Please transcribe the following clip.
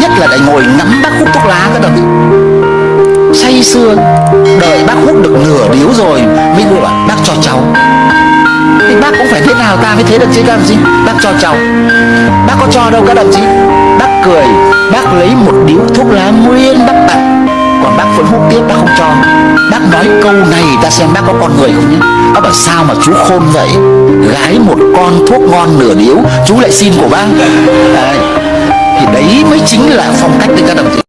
nhất là lại ngồi ngắm bác hút thuốc lá các đồng. Chí say sưa, đợi bác hút được nửa điếu rồi mới gọi là bác cho cháu. Thì bác cũng phải thế nào ta mới thế được chứ, các đồng chí? Bác cho cháu. Bác có cho đâu, các đồng chí? Bác cười, bác lấy một điếu thuốc lá nguyên bác tặng. Còn bác vẫn hút tiếp, bác không cho. Bác nói câu này, ta xem bác có con người không nhé. Bác bảo sao mà chú khôn vậy? Gái một con thuốc ngon nửa điếu, chú lại xin của bác. Đấy chính là phong cách đấy các đồng chí.